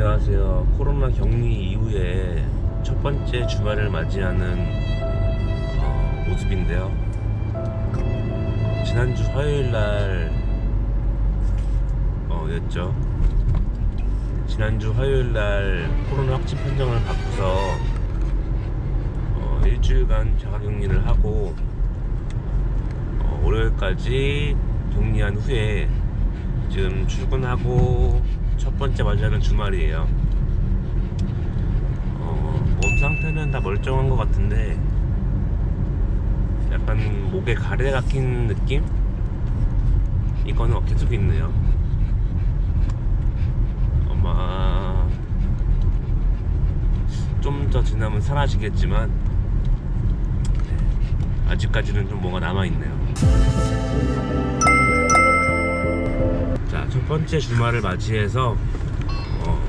안녕하세요. 코로나 격리 이후에 첫 번째 주말을 맞이하는 어, 모습인데요. 지난주 화요일 날 어, 였죠. 지난주 화요일 날 코로나 확진 판정을 받고서 어, 일주일간 자가격리를 하고 어, 월요일까지 격리한 후에 지금 출근하고 첫 번째 맞이하는 주말이에요. 어, 몸 상태는 다 멀쩡한 것 같은데 약간 목에 가래 박힌 느낌? 이거는 계속 있네요. 아마 좀 더 지나면 사라지겠지만 네, 아직까지는 좀 뭐가 남아있네요. 자, 첫 번째 주말을 맞이해서 어,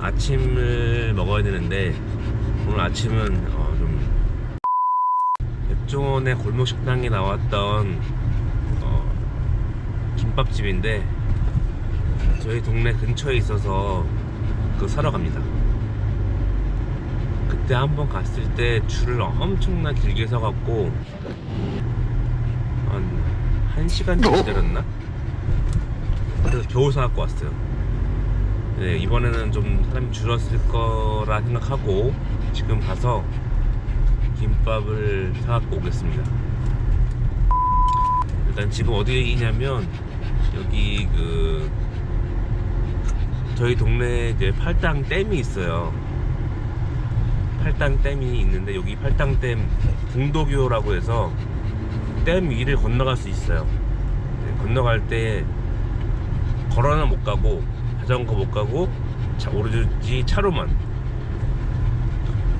아침을 먹어야 되는데 오늘 아침은 어, 좀 백종원의 골목 식당에 나왔던 어, 김밥집인데 저희 동네 근처에 있어서 그 사러 갑니다. 그때 한번 갔을 때 줄을 엄청나 길게 서갖고 한 1시간 정도 기다렸나? 그래서 겨우 사갖고 왔어요. 네, 이번에는 좀 사람이 줄었을 거라 생각하고 지금 가서 김밥을 사갖고 오겠습니다. 일단 지금 어디냐면 여기 그 저희 동네에 팔당 댐이 있어요. 팔당 댐이 있는데 여기 팔당 댐 궁도교라고 해서 댐 위를 건너갈 수 있어요. 네, 건너갈 때 걸어는 못 가고 자전거 못 가고 차, 오로지 차로만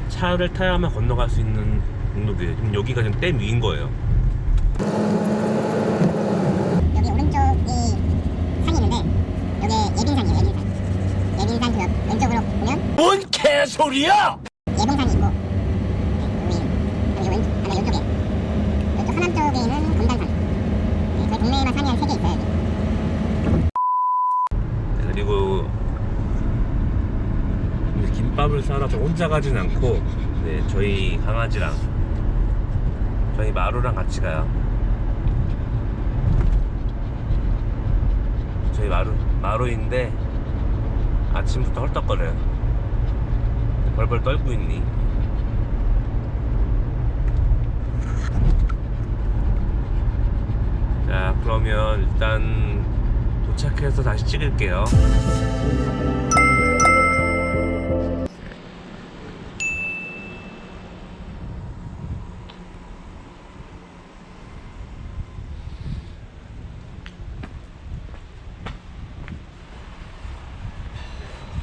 차를 타야만 건너갈 수 있는 공로도예요 지금 여기가 지금 댐 위인 거예요 여기 오른쪽이 산이 있는데 여기 예빈산이에요 예빈산 예빈산 그 옆- 왼쪽으로 보면 뭔 개소리야! 예봉산이 있고 네, 여기 여기 왼 아니 이쪽에 이쪽 하남 쪽에 있는 검단산 네, 저희 동네에만 산이 한 세 개 있어요 여기. 네, 그리고 김밥을 사러 저 혼자 가진 않고 네, 저희 강아지랑 저희 마루랑 같이 가요. 저희 마루 마루인데 아침부터 헐떡거려요. 벌벌 떨고 있니? 자 그러면 일단 도착해서 다시 찍을게요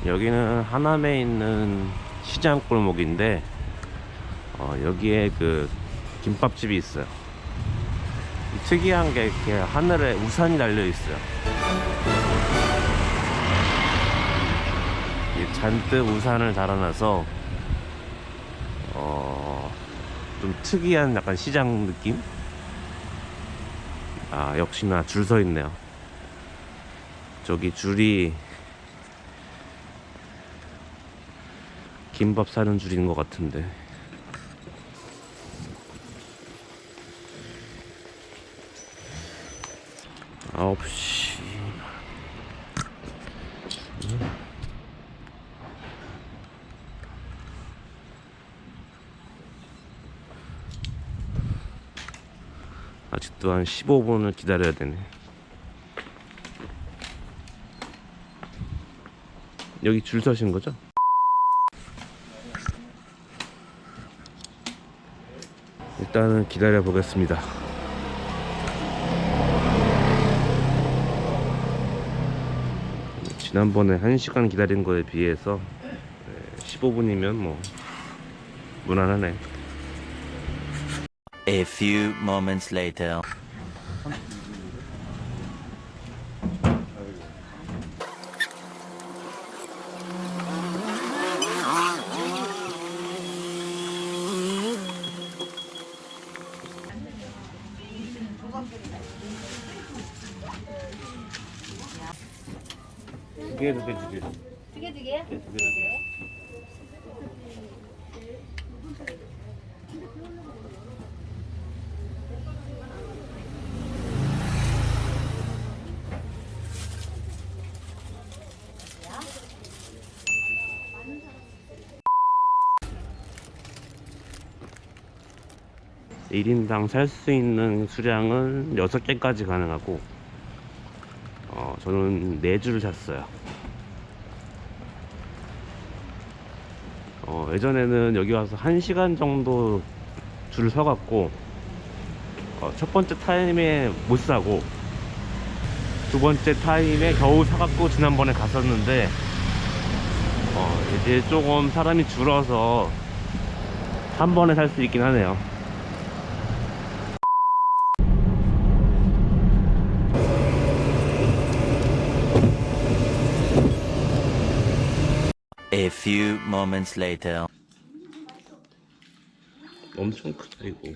여기는 하남에 있는 시장 골목인데 어, 여기에 그 김밥집이 있어요. 특이한 게 이렇게 하늘에 우산이 달려 있어요. 이 잔뜩 우산을 달아놔서 어, 좀 특이한 약간 시장 느낌? 아 역시나 줄 서 있네요. 저기 줄이 김밥 사는 줄인 것 같은데. 아홉 시. 아직도 한 15분을 기다려야 되네. 여기 줄 서신 거죠? 일단은 기다려 보겠습니다. 지난번에 1시간 기다린 거에 비해서 15분이면 뭐 무난하네. A few moments later. 두 개 두개 주세요. 두개 두 개? 네, 일인당 살 수 있는 수량은 6개까지 가능하고 어, 저는 4줄을 샀어요 어, 예전에는 여기 와서 1시간 정도 줄을 서갖고 어, 첫 번째 타임에 못 사고 두 번째 타임에 겨우 사갖고 지난번에 갔었는데 어, 이제 조금 사람이 줄어서 한 번에 살 수 있긴 하네요 A few moments later. 엄청 크다 이거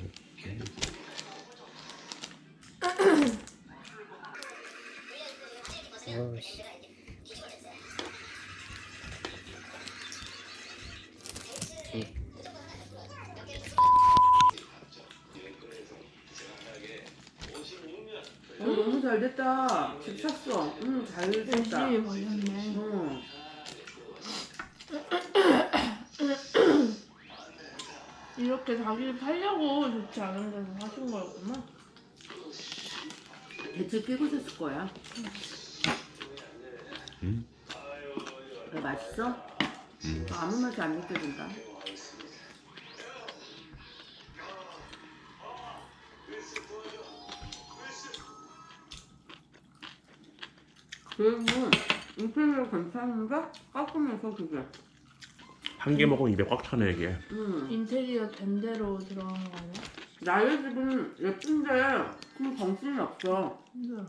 어, 너무 잘 됐다. 집 샀어. 응, 잘 됐다. 열심히 벌렸네. 응. 이렇게 자기 팔려고 좋지 않은 데서 사신 거였구나. 대체 끼고 샀을 거야. 음. 왜 맛있어? 음. 아무 맛이 안 느껴진다. 그리고 인테리어 괜찮은데 깔끔해서 그게. 한 개 먹으면 입에 꽉 차네 이게 응. 인테리어 된 대로 들어간 거 아니야? 나의 집은 예쁜데 그 정신이 없어. 힘들어.